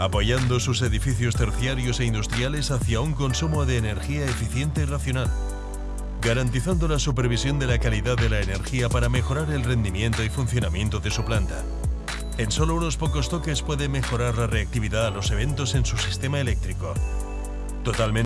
apoyando sus edificios terciarios e industriales hacia un consumo de energía eficiente y racional, garantizando la supervisión de la calidad de la energía para mejorar el rendimiento y funcionamiento de su planta. En solo unos pocos toques puede mejorar la reactividad a los eventos en su sistema eléctrico. Totalmente